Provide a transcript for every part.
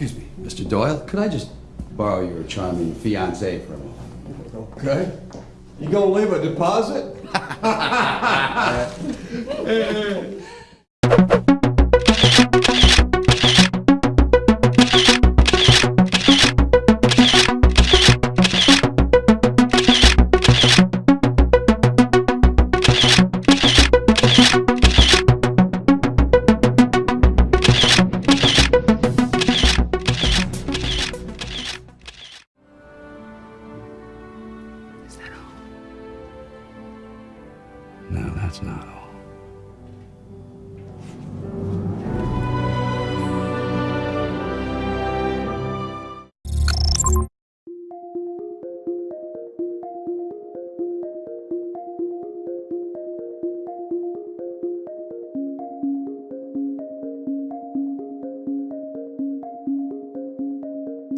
Excuse me, Mr. Doyle, could I just borrow your charming fiance for a moment? Okay. You gonna leave a deposit? Uh,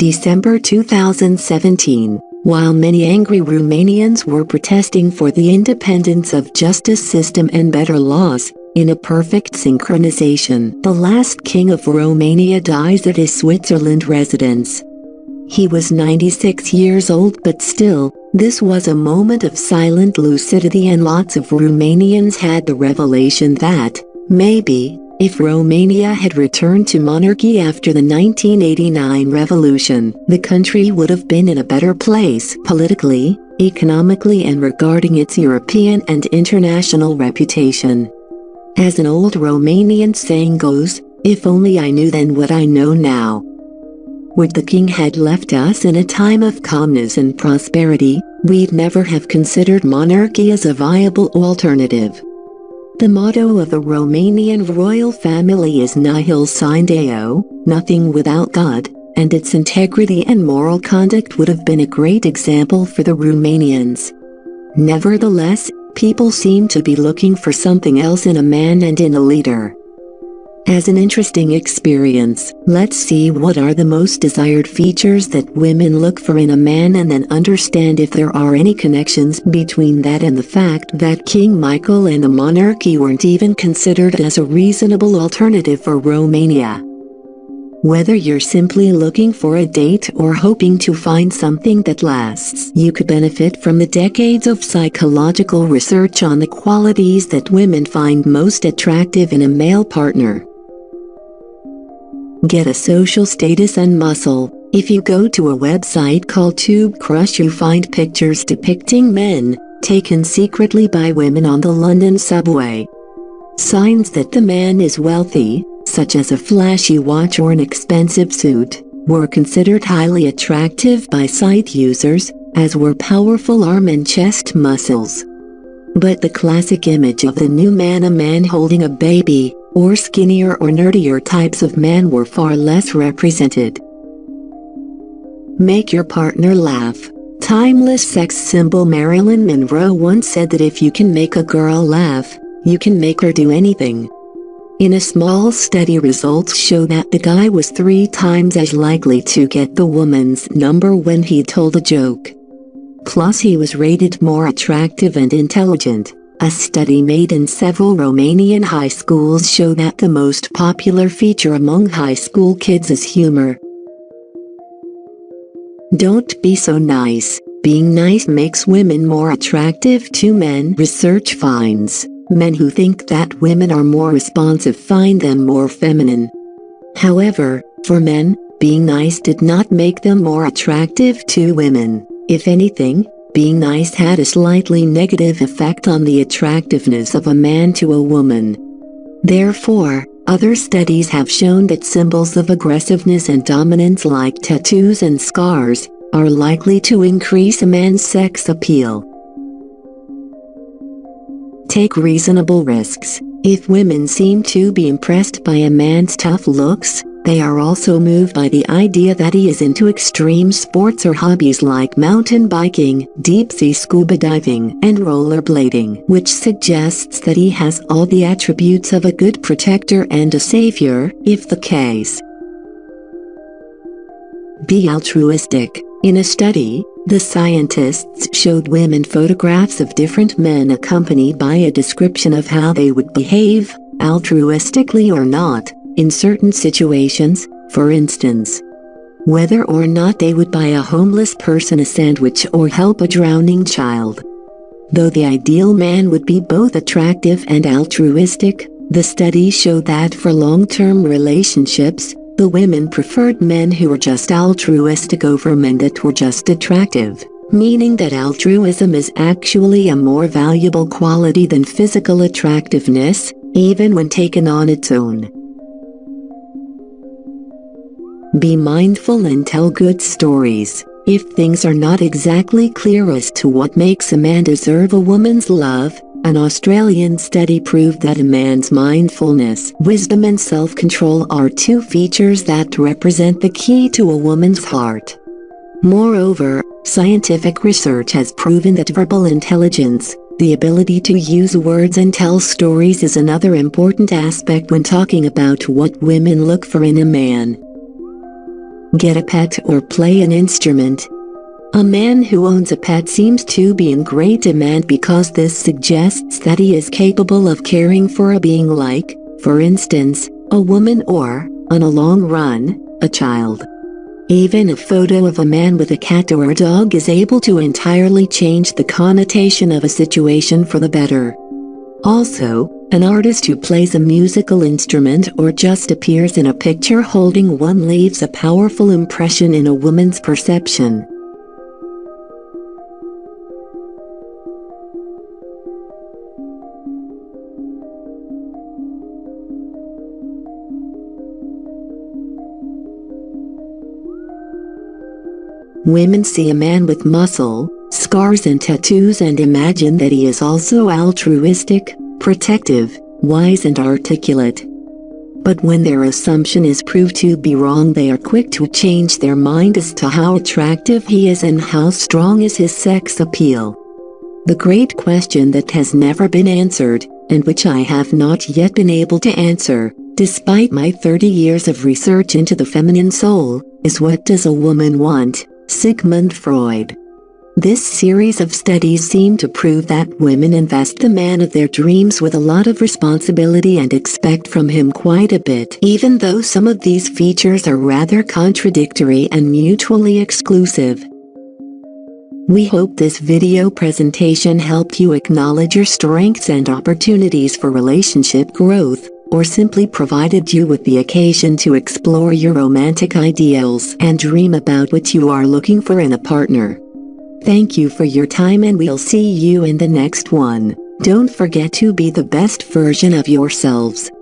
December 2017, while many angry Romanians were protesting for the independence of justice system and better laws, in a perfect synchronization, the last king of Romania dies at his Switzerland residence. He was 96 years old but still, this was a moment of silent lucidity and lots of Romanians had the revelation that, maybe, if Romania had returned to monarchy after the 1989 revolution, the country would have been in a better place politically, economically and regarding its European and international reputation. As an old Romanian saying goes, if only I knew then what I know now. Would the king had left us in a time of calmness and prosperity, we'd never have considered monarchy as a viable alternative. The motto of the Romanian royal family is Nihil sine Deo, nothing without God, and its integrity and moral conduct would have been a great example for the Romanians. Nevertheless, people seem to be looking for something else in a man and in a leader. As an interesting experience, let's see what are the most desired features that women look for in a man and then understand if there are any connections between that and the fact that King Michael and the monarchy weren't even considered as a reasonable alternative for Romania. Whether you're simply looking for a date or hoping to find something that lasts, you could benefit from the decades of psychological research on the qualities that women find most attractive in a male partner. Get a social status and muscle. If you go to a website called Tube Crush you find pictures depicting men, taken secretly by women on the London subway. Signs that the man is wealthy, such as a flashy watch or an expensive suit, were considered highly attractive by site users, as were powerful arm and chest muscles. But the classic image of the new man a man holding a baby, or skinnier or nerdier types of men were far less represented. Make your partner laugh. Timeless sex symbol Marilyn Monroe once said that if you can make a girl laugh, you can make her do anything. In a small study results show that the guy was three times as likely to get the woman's number when he told a joke. Plus he was rated more attractive and intelligent. A study made in several Romanian high schools show that the most popular feature among high school kids is humor. Don't be so nice. Being nice makes women more attractive to men. Research finds men who think that women are more responsive find them more feminine. However, for men, being nice did not make them more attractive to women. If anything, being nice had a slightly negative effect on the attractiveness of a man to a woman. Therefore, other studies have shown that symbols of aggressiveness and dominance like tattoos and scars are likely to increase a man's sex appeal. Take reasonable risks. If women seem to be impressed by a man's tough looks, they are also moved by the idea that he is into extreme sports or hobbies like mountain biking, deep-sea scuba diving, and rollerblading, which suggests that he has all the attributes of a good protector and a savior, if the case. Be altruistic. In a study, the scientists showed women photographs of different men accompanied by a description of how they would behave, altruistically or not, in certain situations, for instance, whether or not they would buy a homeless person a sandwich or help a drowning child. Though the ideal man would be both attractive and altruistic, the studies show that for long-term relationships, the women preferred men who were just altruistic over men that were just attractive, meaning that altruism is actually a more valuable quality than physical attractiveness, even when taken on its own. Be mindful and tell good stories. If things are not exactly clear as to what makes a man deserve a woman's love, an Australian study proved that a man's mindfulness, wisdom and self-control are two features that represent the key to a woman's heart. Moreover, scientific research has proven that verbal intelligence, the ability to use words and tell stories is another important aspect when talking about what women look for in a man get a pet or play an instrument. A man who owns a pet seems to be in great demand because this suggests that he is capable of caring for a being like, for instance, a woman or, on a long run, a child. Even a photo of a man with a cat or a dog is able to entirely change the connotation of a situation for the better. Also, an artist who plays a musical instrument or just appears in a picture holding one leaves a powerful impression in a woman's perception. Women see a man with muscle, scars and tattoos and imagine that he is also altruistic, protective, wise and articulate. But when their assumption is proved to be wrong they are quick to change their mind as to how attractive he is and how strong is his sex appeal. The great question that has never been answered, and which I have not yet been able to answer, despite my 30 years of research into the feminine soul, is what does a woman want? Sigmund Freud. This series of studies seem to prove that women invest the man of their dreams with a lot of responsibility and expect from him quite a bit even though some of these features are rather contradictory and mutually exclusive. We hope this video presentation helped you acknowledge your strengths and opportunities for relationship growth, or simply provided you with the occasion to explore your romantic ideals and dream about what you are looking for in a partner. Thank you for your time and we'll see you in the next one. Don't forget to be the best version of yourselves.